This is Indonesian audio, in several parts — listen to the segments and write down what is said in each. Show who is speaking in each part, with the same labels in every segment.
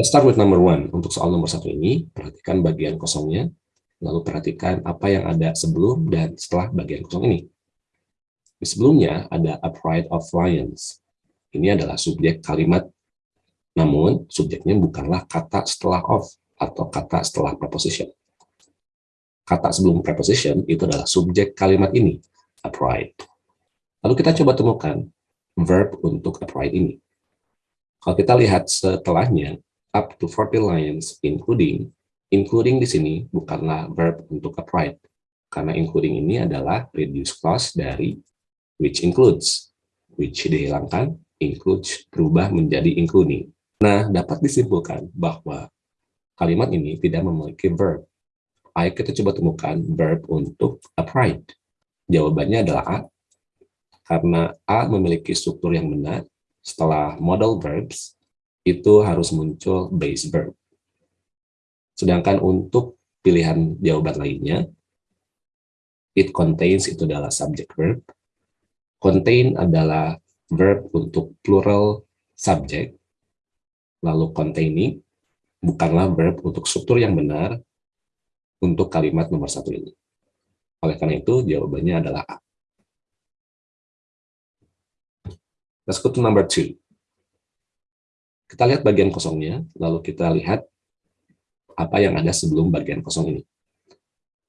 Speaker 1: Let's start with number one. Untuk soal nomor satu ini, perhatikan bagian kosongnya, lalu perhatikan apa yang ada sebelum dan setelah bagian kosong ini. Di sebelumnya ada upright of lions. Ini adalah subjek kalimat, namun subjeknya bukanlah kata setelah of atau kata setelah preposition. Kata sebelum preposition itu adalah subjek kalimat ini, upright. Lalu kita coba temukan verb untuk upright ini. Kalau kita lihat setelahnya, up to 40 lines including including di sini bukanlah verb untuk upright. Karena including ini adalah reduce clause dari which includes which dihilangkan includes berubah menjadi including. Nah dapat disimpulkan bahwa kalimat ini tidak memiliki verb. Ayo kita coba temukan verb untuk upright. Jawabannya adalah A. Karena A memiliki struktur yang benar setelah modal verbs itu harus muncul base verb. Sedangkan untuk pilihan jawaban lainnya, it contains itu adalah subject verb, contain adalah verb untuk plural subject, lalu containing bukanlah verb untuk struktur yang benar untuk kalimat nomor satu ini. Oleh karena itu, jawabannya adalah A. Let's go to number two. Kita lihat bagian kosongnya, lalu kita lihat apa yang ada sebelum bagian kosong ini.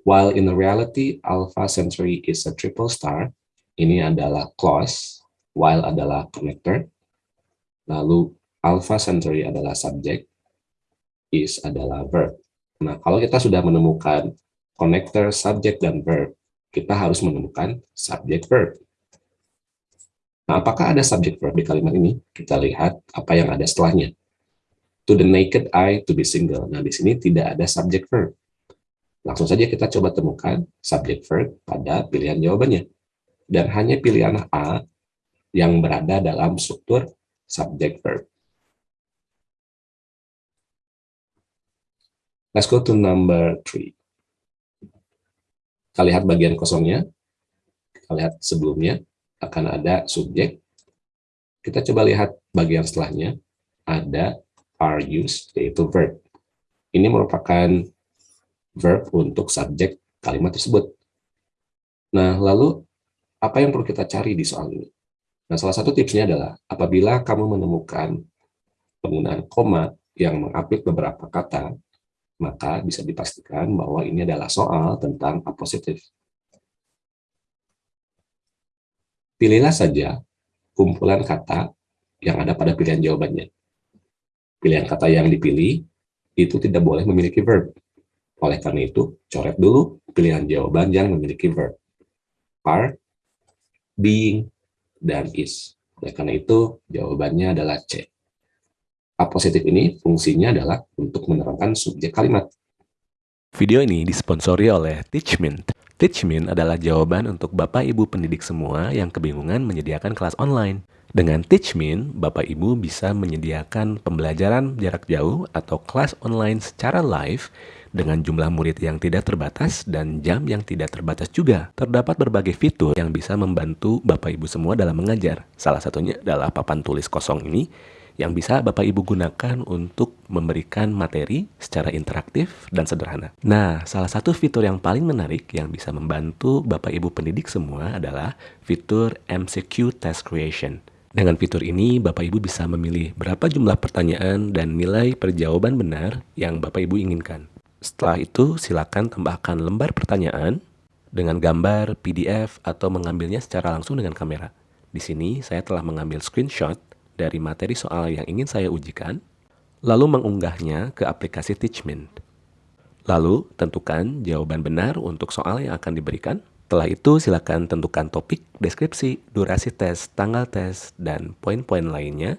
Speaker 1: While in reality, Alpha Centauri is a triple star, ini adalah clause, while adalah connector, lalu Alpha Centauri adalah subject, is adalah verb. Nah, kalau kita sudah menemukan connector, subject, dan verb, kita harus menemukan subject verb. Nah, apakah ada subject verb di kalimat ini? Kita lihat apa yang ada setelahnya. To the naked eye to be single. Nah, di sini tidak ada subject verb. Langsung saja kita coba temukan subject verb pada pilihan jawabannya. Dan hanya pilihan A yang berada dalam struktur subject verb. Let's go to number three. Kita lihat bagian kosongnya. Kita lihat sebelumnya akan ada subjek. Kita coba lihat bagian setelahnya, ada are used, yaitu verb. Ini merupakan verb untuk subjek kalimat tersebut. Nah, lalu apa yang perlu kita cari di soal ini? Nah, salah satu tipsnya adalah apabila kamu menemukan penggunaan koma yang mengapit beberapa kata, maka bisa dipastikan bahwa ini adalah soal tentang apositif. Pilihlah saja kumpulan kata yang ada pada pilihan jawabannya. Pilihan kata yang dipilih itu tidak boleh memiliki verb. Oleh karena itu, coret dulu pilihan jawaban yang memiliki verb. Are, being, dan is. Oleh karena itu, jawabannya adalah C. A positif ini fungsinya adalah untuk menerangkan subjek kalimat.
Speaker 2: Video ini disponsori oleh Teachmint. Teachmin adalah jawaban untuk Bapak Ibu pendidik semua yang kebingungan menyediakan kelas online. Dengan Teachmin, Bapak Ibu bisa menyediakan pembelajaran jarak jauh atau kelas online secara live dengan jumlah murid yang tidak terbatas dan jam yang tidak terbatas juga. Terdapat berbagai fitur yang bisa membantu Bapak Ibu semua dalam mengajar. Salah satunya adalah papan tulis kosong ini yang bisa Bapak Ibu gunakan untuk memberikan materi secara interaktif dan sederhana. Nah, salah satu fitur yang paling menarik yang bisa membantu Bapak Ibu pendidik semua adalah fitur MCQ Test Creation. Dengan fitur ini, Bapak Ibu bisa memilih berapa jumlah pertanyaan dan nilai perjawaban benar yang Bapak Ibu inginkan. Setelah itu, silakan tambahkan lembar pertanyaan dengan gambar, PDF, atau mengambilnya secara langsung dengan kamera. Di sini, saya telah mengambil screenshot dari materi soal yang ingin saya ujikan, lalu mengunggahnya ke aplikasi Teachmint. Lalu, tentukan jawaban benar untuk soal yang akan diberikan. Setelah itu, silakan tentukan topik, deskripsi, durasi tes, tanggal tes, dan poin-poin lainnya.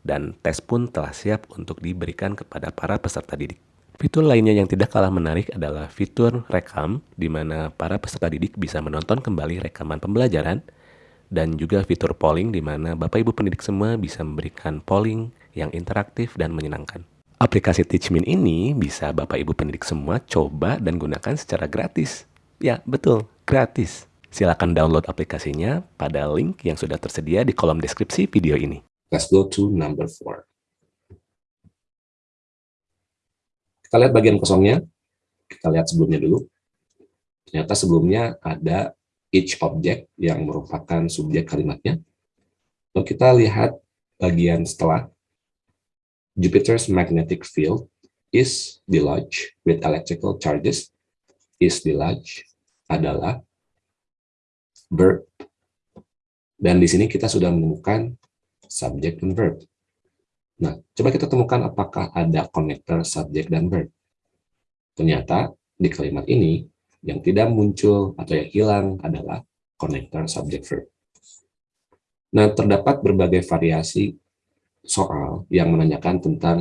Speaker 2: Dan tes pun telah siap untuk diberikan kepada para peserta didik. Fitur lainnya yang tidak kalah menarik adalah fitur rekam, di mana para peserta didik bisa menonton kembali rekaman pembelajaran, dan juga fitur polling di mana Bapak Ibu pendidik semua bisa memberikan polling yang interaktif dan menyenangkan. Aplikasi Teachmin ini bisa Bapak Ibu pendidik semua coba dan gunakan secara gratis. Ya, betul, gratis. Silakan download aplikasinya pada link yang sudah tersedia di kolom deskripsi video ini.
Speaker 1: Let's go to number four. Kita lihat bagian kosongnya. Kita lihat sebelumnya dulu. Ternyata sebelumnya ada each object yang merupakan subjek kalimatnya. Lalu kita lihat bagian setelah Jupiter's magnetic field is dislodged with electrical charges. Is dislodged adalah verb. Dan di sini kita sudah menemukan subject dan verb. Nah, coba kita temukan apakah ada connector subject dan verb. Ternyata di kalimat ini yang tidak muncul atau yang hilang adalah connector subject verb. Nah, terdapat berbagai variasi soal yang menanyakan tentang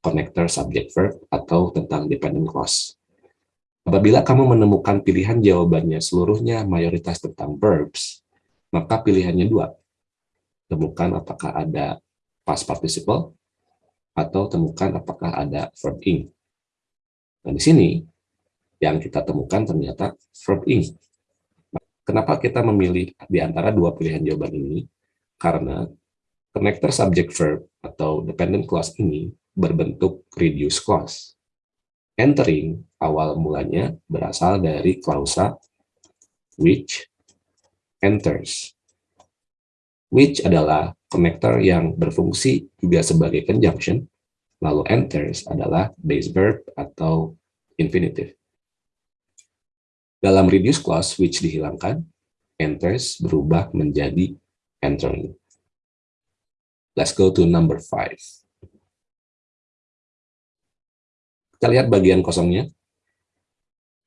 Speaker 1: connector subject verb atau tentang dependent clause. Apabila kamu menemukan pilihan jawabannya seluruhnya mayoritas tentang verbs, maka pilihannya dua. Temukan apakah ada past participle atau temukan apakah ada verb ing. Nah, di sini yang kita temukan ternyata verb ing. Kenapa kita memilih di antara dua pilihan jawaban ini? Karena connector subject verb atau dependent clause ini berbentuk reduced clause. Entering awal mulanya berasal dari klausa which enters. Which adalah connector yang berfungsi juga sebagai conjunction, lalu enters adalah base verb atau infinitive. Dalam reduce clause which dihilangkan, enters berubah menjadi entering. Let's go to number five. Kita lihat bagian kosongnya.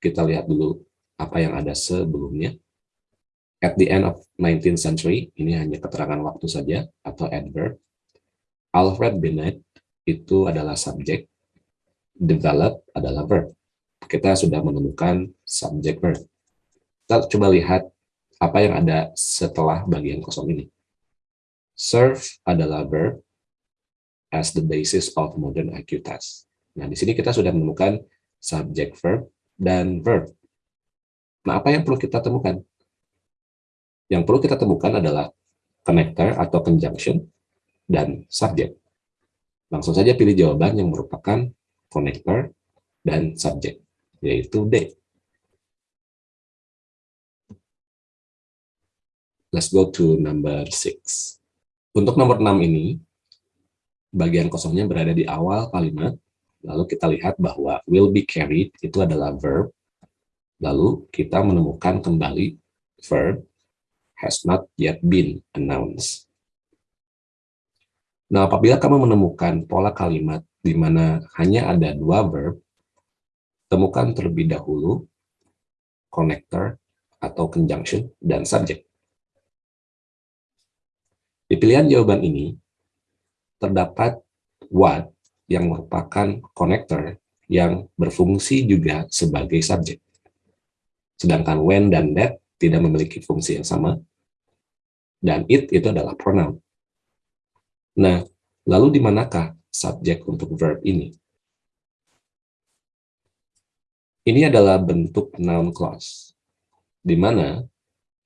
Speaker 1: Kita lihat dulu apa yang ada sebelumnya. At the end of 19th century, ini hanya keterangan waktu saja, atau adverb. Alfred Bennett itu adalah subjek, develop adalah verb kita sudah menemukan subject verb. Kita coba lihat apa yang ada setelah bagian kosong ini. Serve adalah verb as the basis of modern IQ test. Nah, di sini kita sudah menemukan subject verb dan verb. Nah, apa yang perlu kita temukan? Yang perlu kita temukan adalah connector atau conjunction dan subject. Langsung saja pilih jawaban yang merupakan connector dan subject yaitu D. Let's go to number 6. Untuk nomor 6 ini, bagian kosongnya berada di awal kalimat, lalu kita lihat bahwa will be carried itu adalah verb, lalu kita menemukan kembali verb has not yet been announced. Nah, apabila kamu menemukan pola kalimat di mana hanya ada dua verb, temukan terlebih dahulu connector atau conjunction dan subject. Di pilihan jawaban ini, terdapat what yang merupakan connector yang berfungsi juga sebagai subjek. Sedangkan when dan that tidak memiliki fungsi yang sama, dan it itu adalah pronoun. Nah, lalu di manakah subjek untuk verb ini? Ini adalah bentuk noun clause, di mana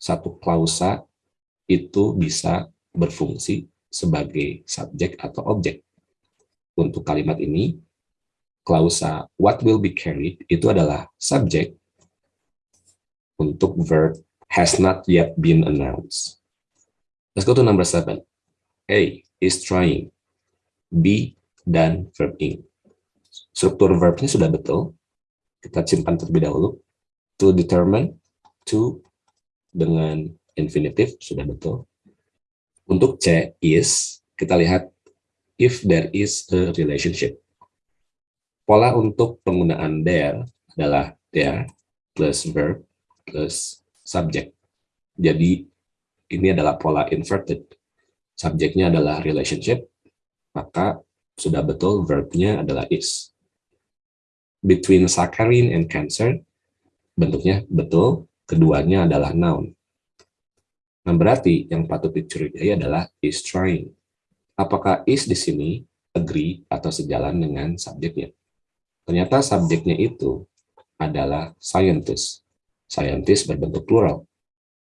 Speaker 1: satu klausa itu bisa berfungsi sebagai subjek atau objek. Untuk kalimat ini, klausa what will be carried itu adalah subjek untuk verb has not yet been announced. Let's go to number seven. A is trying. B dan verb ing. Struktur verbnya sudah betul, kita simpan terlebih dahulu. To determine, to dengan infinitif, sudah betul. Untuk C, is, kita lihat if there is a relationship. Pola untuk penggunaan there adalah there plus verb plus subject. Jadi ini adalah pola inverted. Subjeknya adalah relationship, maka sudah betul verbnya adalah is between saccharin and cancer, bentuknya betul, keduanya adalah noun. Nah, berarti yang patut dicurigai adalah is trying. Apakah is di sini agree atau sejalan dengan subjeknya? Ternyata subjeknya itu adalah scientist. Scientist berbentuk plural.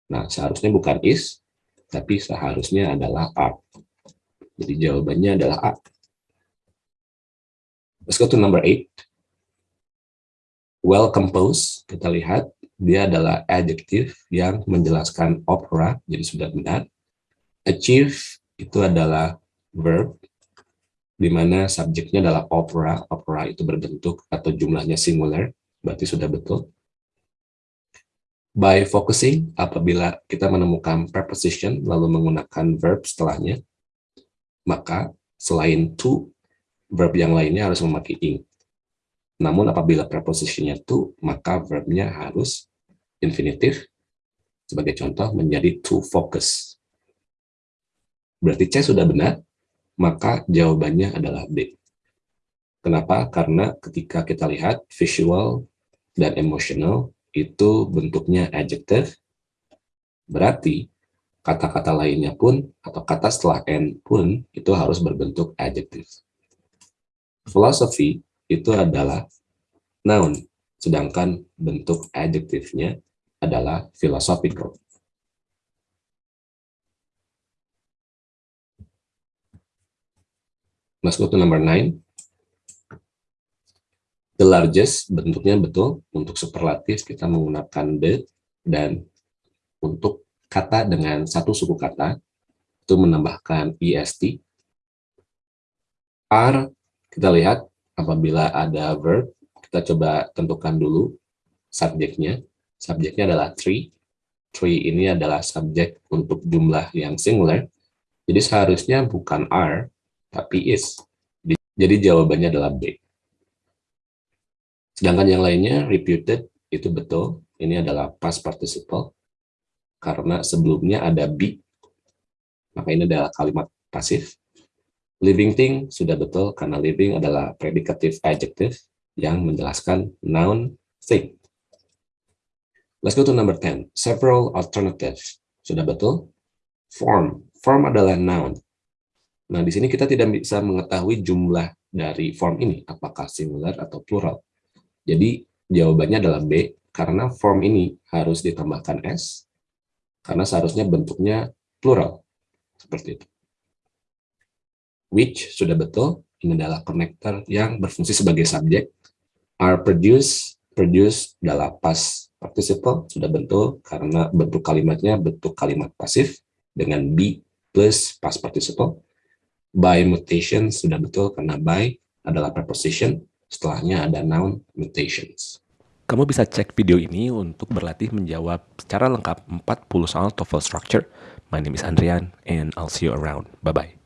Speaker 1: Nah, seharusnya bukan is, tapi seharusnya adalah are. Jadi jawabannya adalah A. Let's go to number eight Well composed, kita lihat dia adalah adjective yang menjelaskan opera, jadi sudah benar. Achieve itu adalah verb, di mana subjeknya adalah opera, opera itu berbentuk atau jumlahnya singular, berarti sudah betul. By focusing, apabila kita menemukan preposition lalu menggunakan verb setelahnya, maka selain to, verb yang lainnya harus memakai ing. Namun apabila prepositionnya to, maka verbnya harus infinitif. Sebagai contoh menjadi to focus. Berarti C sudah benar, maka jawabannya adalah B. Kenapa? Karena ketika kita lihat visual dan emotional, itu bentuknya adjective, berarti kata-kata lainnya pun atau kata setelah n pun itu harus berbentuk adjective. Philosophy itu adalah noun, sedangkan bentuk adjektifnya adalah philosophical. Let's go to number 9. The largest bentuknya betul, untuk superlatif kita menggunakan the, dan untuk kata dengan satu suku kata, itu menambahkan est. R, kita lihat apabila ada verb, kita coba tentukan dulu subjeknya. Subjeknya adalah tree. Tree ini adalah subjek untuk jumlah yang singular. Jadi seharusnya bukan are, tapi is. Jadi jawabannya adalah B. Sedangkan yang lainnya, reputed, itu betul. Ini adalah past participle. Karena sebelumnya ada be. Maka ini adalah kalimat pasif. Living thing sudah betul, karena living adalah predicative adjective yang menjelaskan noun thing. Let's go to number 10. Several alternatives. Sudah betul? Form. Form adalah noun. Nah, di sini kita tidak bisa mengetahui jumlah dari form ini, apakah singular atau plural. Jadi jawabannya adalah B, karena form ini harus ditambahkan S, karena seharusnya bentuknya plural. Seperti itu. Which sudah betul, ini adalah connector yang berfungsi sebagai subjek. Are produce, produce adalah past participle, sudah betul, karena bentuk kalimatnya bentuk kalimat pasif, dengan be plus past participle. By mutation sudah betul, karena by adalah preposition, Setelahnya ada noun mutations.
Speaker 2: Kamu bisa cek video ini untuk berlatih menjawab secara lengkap 40 soal TOEFL structure. My name is Andrian and I'll see you around. Bye-bye.